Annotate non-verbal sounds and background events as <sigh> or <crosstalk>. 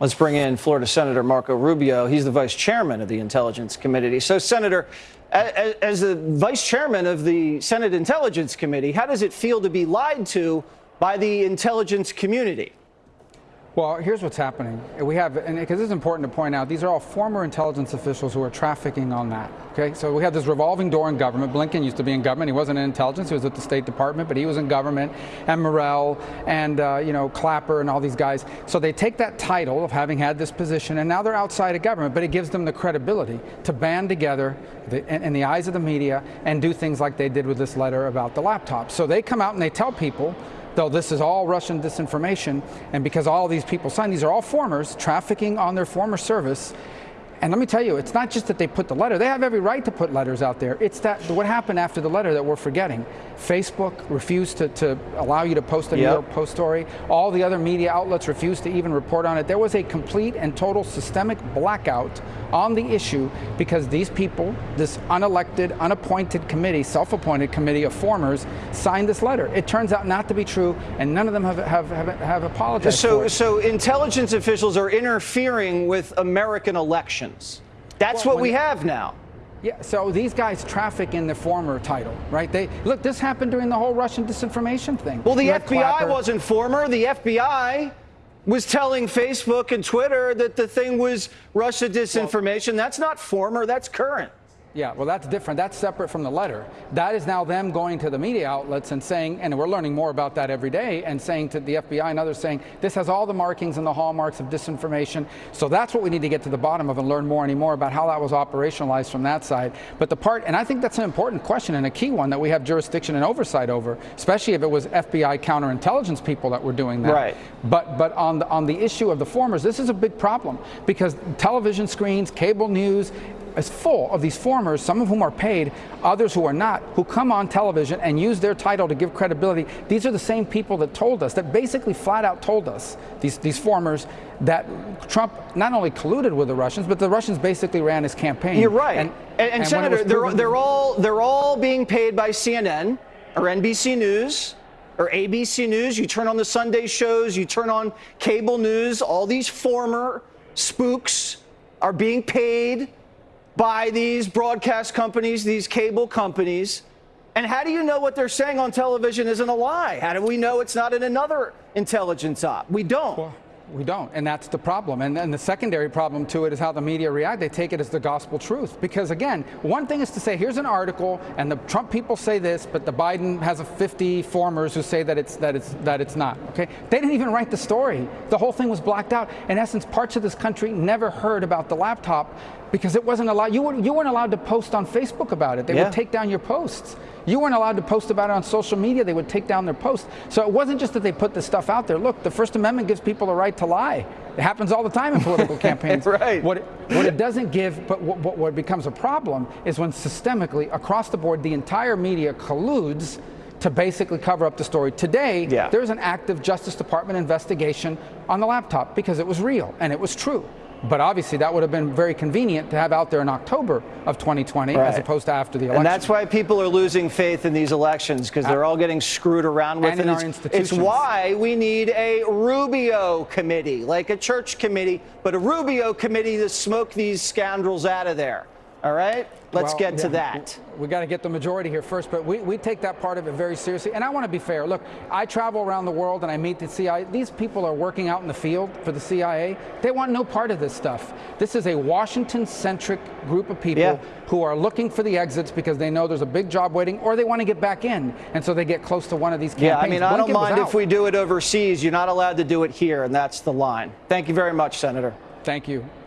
Let's bring in Florida Senator Marco Rubio. He's the vice chairman of the Intelligence Committee. So, Senator, as the vice chairman of the Senate Intelligence Committee, how does it feel to be lied to by the intelligence community? Well, here's what's happening. We have, and because it's important to point out, these are all former intelligence officials who are trafficking on that. Okay, so we have this revolving door in government. Blinken used to be in government. He wasn't in intelligence. He was at the State Department, but he was in government. And Morell and uh, you know Clapper and all these guys. So they take that title of having had this position, and now they're outside of government. But it gives them the credibility to band together the, in, in the eyes of the media and do things like they did with this letter about the laptop. So they come out and they tell people though this is all Russian disinformation, and because all these people signed, these are all formers trafficking on their former service, and let me tell you, it's not just that they put the letter. They have every right to put letters out there. It's that what happened after the letter that we're forgetting. Facebook refused to, to allow you to post a New York Post story. All the other media outlets refused to even report on it. There was a complete and total systemic blackout on the issue because these people, this unelected, unappointed committee, self-appointed committee of formers, signed this letter. It turns out not to be true, and none of them have, have, have, have apologized so, So intelligence officials are interfering with American elections. That's well, what we have now. Yeah, so these guys traffic in the former title, right? They look. This happened during the whole Russian disinformation thing. Well, the FBI Clapper. wasn't former. The FBI was telling Facebook and Twitter that the thing was Russia disinformation. Well, that's not former. That's current. Yeah, well, that's different. That's separate from the letter. That is now them going to the media outlets and saying, and we're learning more about that every day, and saying to the FBI and others, saying, this has all the markings and the hallmarks of disinformation. So that's what we need to get to the bottom of and learn more and more about how that was operationalized from that side. But the part, and I think that's an important question and a key one that we have jurisdiction and oversight over, especially if it was FBI counterintelligence people that were doing that. Right. But, but on, the, on the issue of the formers, this is a big problem because television screens, cable news, is full of these formers, some of whom are paid, others who are not, who come on television and use their title to give credibility. These are the same people that told us, that basically flat out told us, these, these formers, that Trump not only colluded with the Russians, but the Russians basically ran his campaign. You're right. And, and, and, and Senator, they're, they're, all, they're all being paid by CNN or NBC News or ABC News. You turn on the Sunday shows, you turn on cable news, all these former spooks are being paid by these broadcast companies, these cable companies. And how do you know what they're saying on television isn't a lie? How do we know it's not in another intelligence op? We don't. Well, we don't, and that's the problem. And, and the secondary problem to it is how the media react. They take it as the gospel truth. Because again, one thing is to say, here's an article, and the Trump people say this, but the Biden has a 50 formers who say that it's that it's that it's not. Okay, they didn't even write the story. The whole thing was blacked out. In essence, parts of this country never heard about the laptop because it wasn't allowed. You, were, you weren't allowed to post on Facebook about it. They yeah. would take down your posts. You weren't allowed to post about it on social media. They would take down their posts. So it wasn't just that they put the stuff out there. Look, the First Amendment gives people the right to lie. It happens all the time in political <laughs> campaigns. That's right. What it, what it doesn't give, but what, what becomes a problem is when systemically, across the board, the entire media colludes to basically cover up the story. Today, yeah. there's an active Justice Department investigation on the laptop because it was real and it was true. But obviously, that would have been very convenient to have out there in October of 2020 right. as opposed to after the election. And that's why people are losing faith in these elections because they're all getting screwed around with. And in our institutions. It's why we need a Rubio committee, like a church committee, but a Rubio committee to smoke these scoundrels out of there. All right? Let's well, get to that. We, got to get the majority here first, but we, we take that part of it very seriously. And I want to be fair. Look, I travel around the world and I meet the CIA. These people are working out in the field for the CIA. They want no part of this stuff. This is a Washington-centric group of people yeah. who are looking for the exits because they know there's a big job waiting or they want to get back in. And so they get close to one of these campaigns. Yeah, I mean, I don't mind if we do it overseas. You're not allowed to do it here, and that's the line. Thank you very much, Senator. Thank you.